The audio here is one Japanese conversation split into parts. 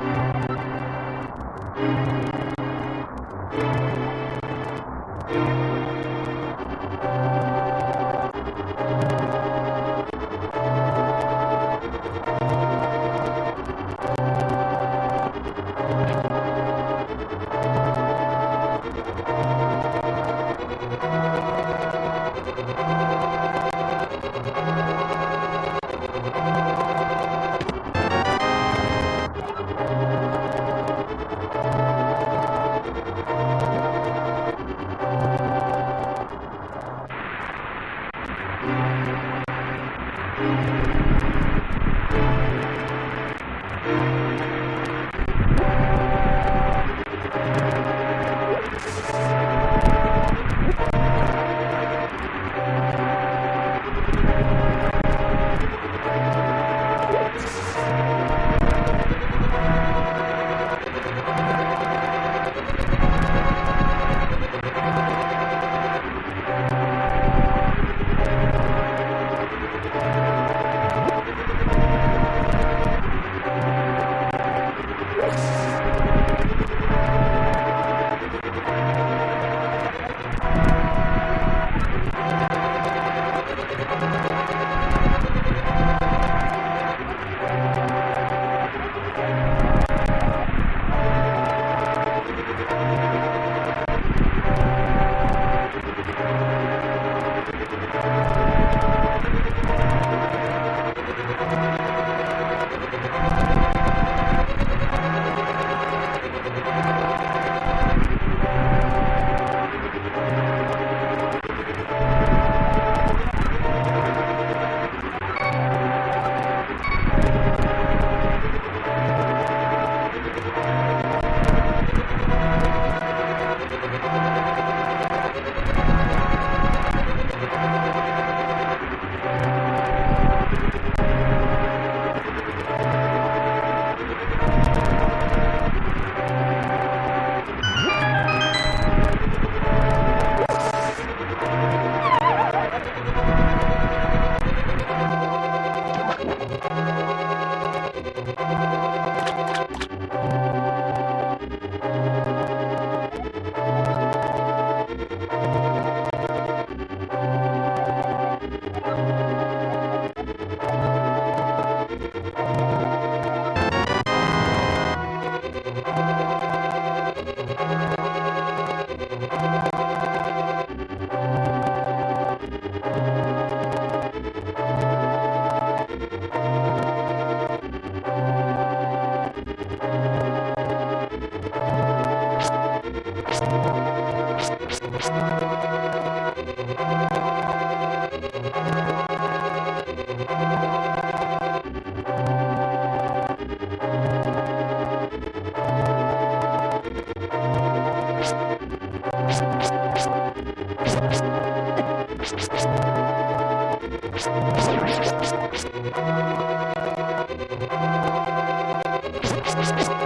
Thank you. you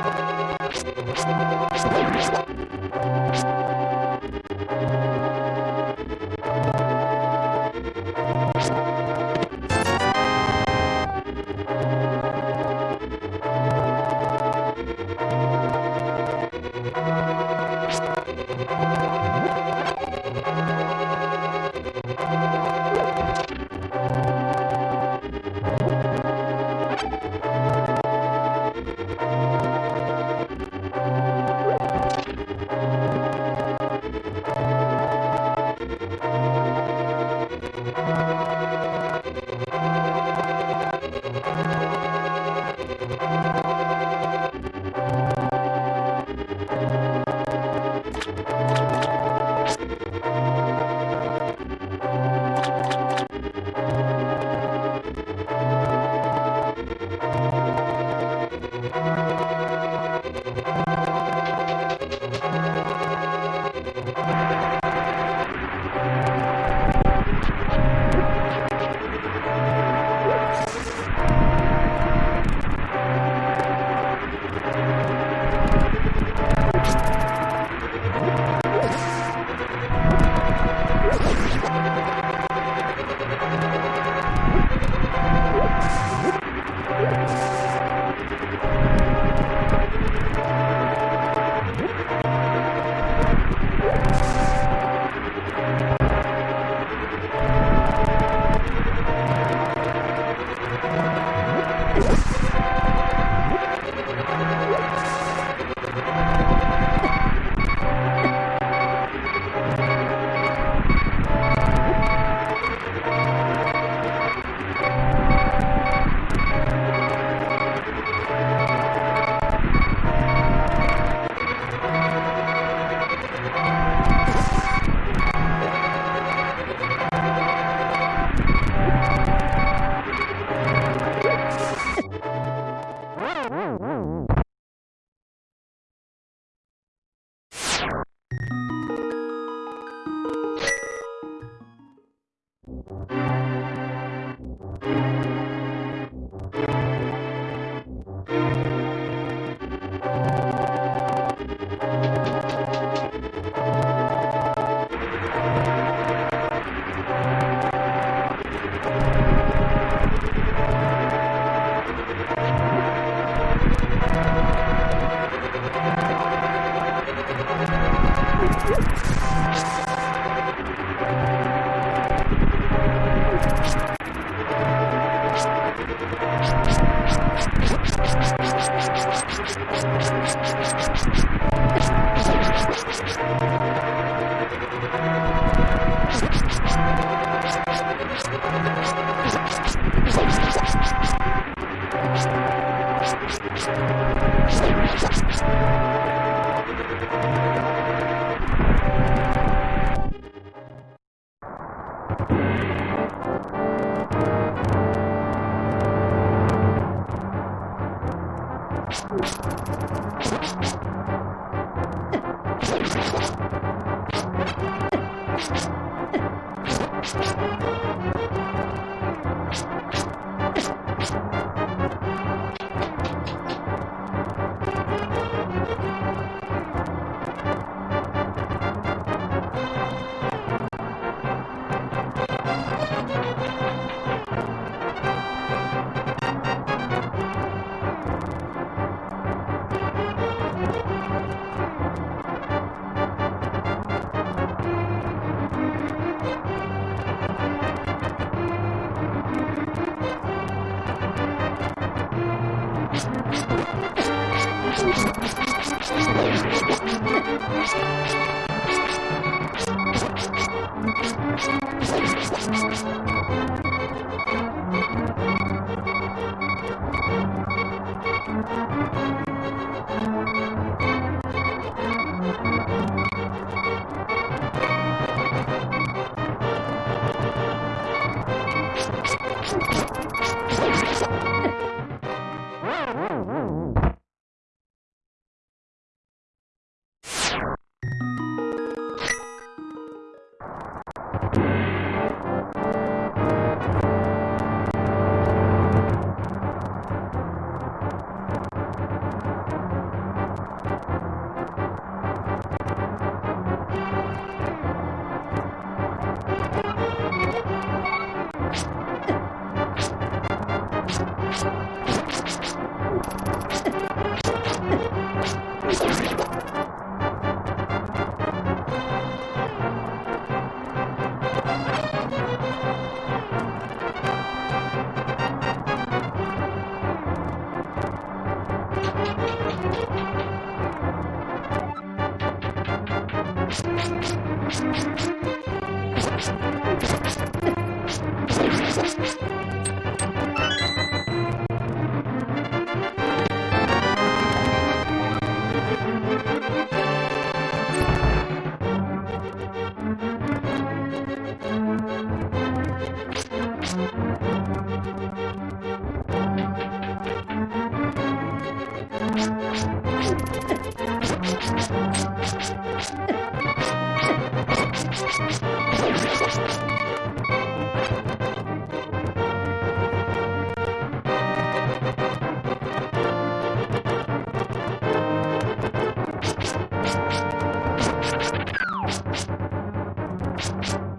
you.